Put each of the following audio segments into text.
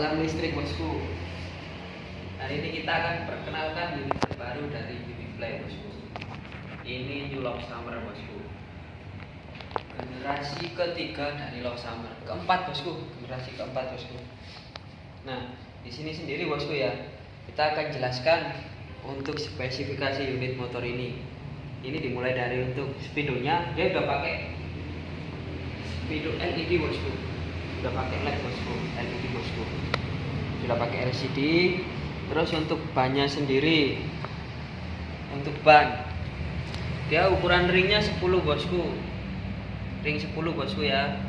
alarm listrik bosku. Hari ini kita akan perkenalkan unit terbaru dari Uniplay bosku. Ini New Love Summer bosku. Generasi ketiga dari Love Summer. Keempat bosku. Generasi keempat bosku. Nah di sini sendiri bosku ya kita akan jelaskan untuk spesifikasi unit motor ini. Ini dimulai dari untuk speedonya dia udah pakai speedo LED bosku sudah pakai LED bosku. LED bosku. Sudah pakai LCD terus untuk bannya sendiri untuk ban. Dia ukuran ringnya 10 bosku. Ring 10 bosku ya.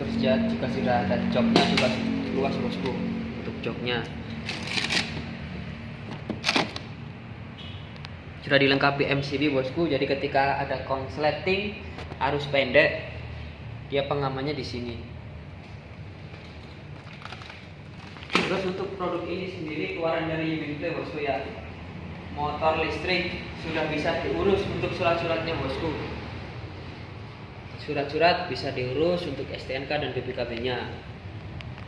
Terus juga sudah ada joknya juga luas bosku untuk joknya sudah dilengkapi MCB bosku. Jadi ketika ada konsleting arus pendek dia pengamannya di sini. Terus untuk produk ini sendiri keluaran dari Uniplay bosku ya. Motor listrik sudah bisa diurus untuk surat-suratnya bosku. Surat-surat bisa diurus untuk STNK dan BPKB nya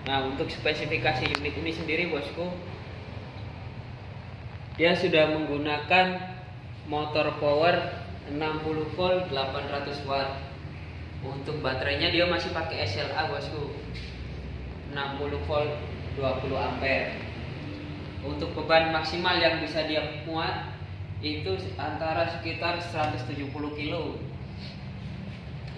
nah untuk spesifikasi unit ini sendiri bosku dia sudah menggunakan motor power 60 volt 800 watt. Untuk baterainya dia masih pakai SLA bosku. 60 volt 20 ampere. Untuk beban maksimal yang bisa dia muat itu antara sekitar 170 kilo.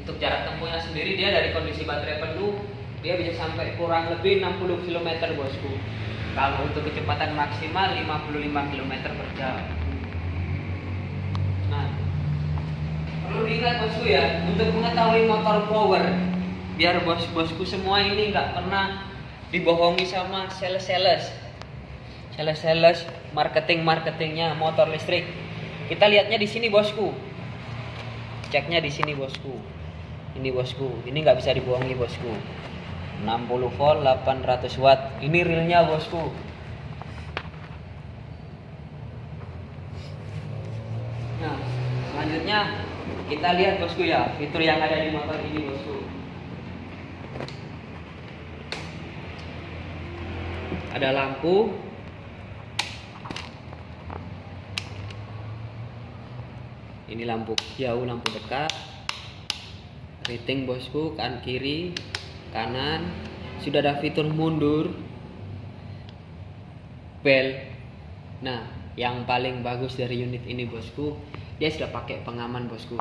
Untuk jarak tempuhnya sendiri dia dari kondisi baterai penuh dia bisa sampai kurang lebih 60 km bosku. Kalau untuk kecepatan maksimal 55 km per jam nah perlu diingat bosku ya untuk mengetahui motor power biar bos-bosku semua ini nggak pernah dibohongi sama sales-sales. Sales-sales marketing-marketingnya motor listrik. Kita lihatnya di sini bosku. Ceknya di sini bosku. Ini bosku. Ini nggak bisa dibohongi bosku. 60 volt 800 watt. Ini realnya bosku nah selanjutnya kita lihat bosku ya. Fitur yang ada di motor ini bosku. Ada lampu. Ini lampu jauh lampu dekat. Rating bosku kanan kiri kanan. Sudah ada fitur mundur. Bel. Nah yang paling bagus dari unit ini bosku dia sudah pakai pengaman bosku.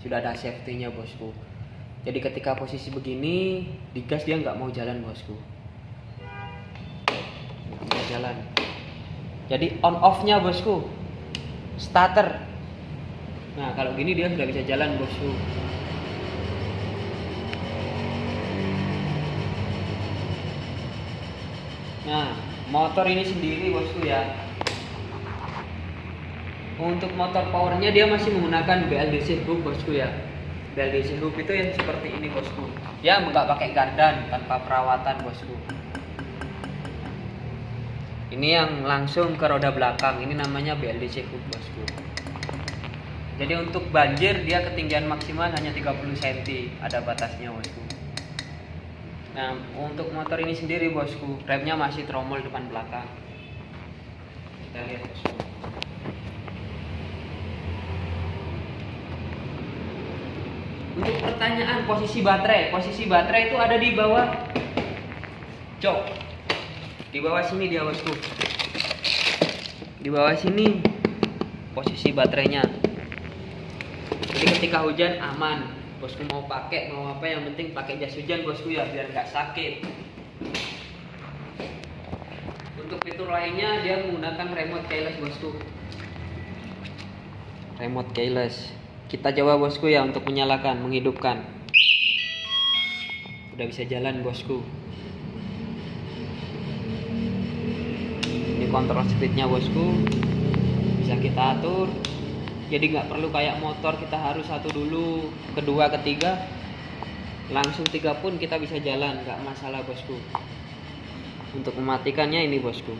Sudah ada safety nya bosku. Jadi ketika posisi begini digas dia nggak mau jalan bosku. Nggak jalan. Jadi on off nya bosku. Starter. Nah kalau gini dia sudah bisa jalan bosku. Nah motor ini sendiri bosku ya untuk motor powernya dia masih menggunakan BLDC hub bosku ya. BLDC hub itu yang seperti ini bosku. Ya nggak pakai gardan tanpa perawatan bosku. Ini yang langsung ke roda belakang. Ini namanya BLDC hub bosku. Jadi untuk banjir dia ketinggian maksimal hanya 30 cm ada batasnya bosku. Nah untuk motor ini sendiri bosku remnya masih tromol depan belakang. Kita lihat bosku untuk pertanyaan posisi baterai. Posisi baterai itu ada di bawah. Jok di bawah sini dia bosku. Di bawah sini posisi baterainya. Jadi ketika hujan aman. Bosku mau pakai mau apa yang penting pakai jas hujan bosku ya biar nggak sakit. Untuk fitur lainnya dia menggunakan remote keyless bosku. Remote keyless kita coba bosku ya untuk menyalakan menghidupkan. Udah bisa jalan bosku. Ini kontrol speednya bosku. Bisa kita atur. Jadi nggak perlu kayak motor kita harus satu dulu kedua ketiga. Langsung tiga pun kita bisa jalan nggak masalah bosku. Untuk mematikannya ini bosku.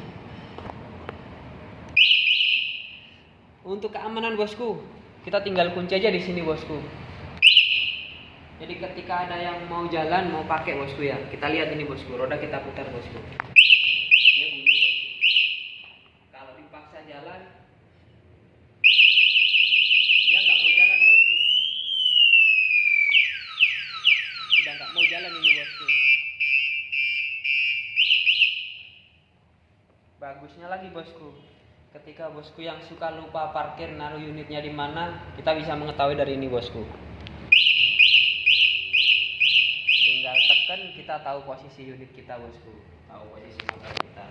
Untuk keamanan bosku kita tinggal kunci aja di sini bosku Jadi ketika ada yang mau jalan, mau pakai bosku ya, kita lihat ini bosku, roda kita putar bosku. Kalau dipaksa jalan, dia nggak mau jalan bosku. Sudah nggak mau jalan ini bosku. Bagusnya lagi bosku, ketika bosku yang suka lupa parkir naruh unitnya di mana, kita bisa mengetahui dari ini bosku. tinggal tekan kita tahu posisi unit kita bosku. Tahu posisi motor kita.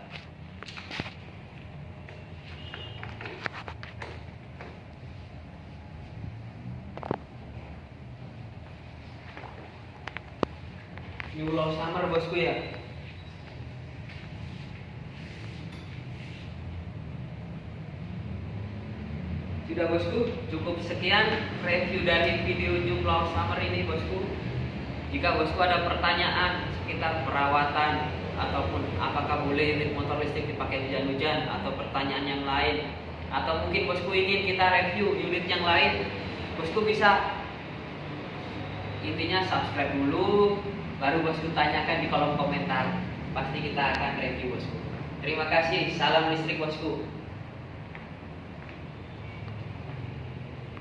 New Law Summer bosku ya Sudah bosku, cukup sekian review dari video Law Summer ini bosku. Jika bosku ada pertanyaan sekitar perawatan ataupun apakah boleh unit motor listrik dipakai hujan-hujan atau pertanyaan yang lain atau mungkin bosku ingin kita review unit yang lain, bosku bisa. Intinya subscribe dulu baru bosku tanyakan di kolom komentar. Pasti kita akan review bosku. Terima kasih. Salam listrik bosku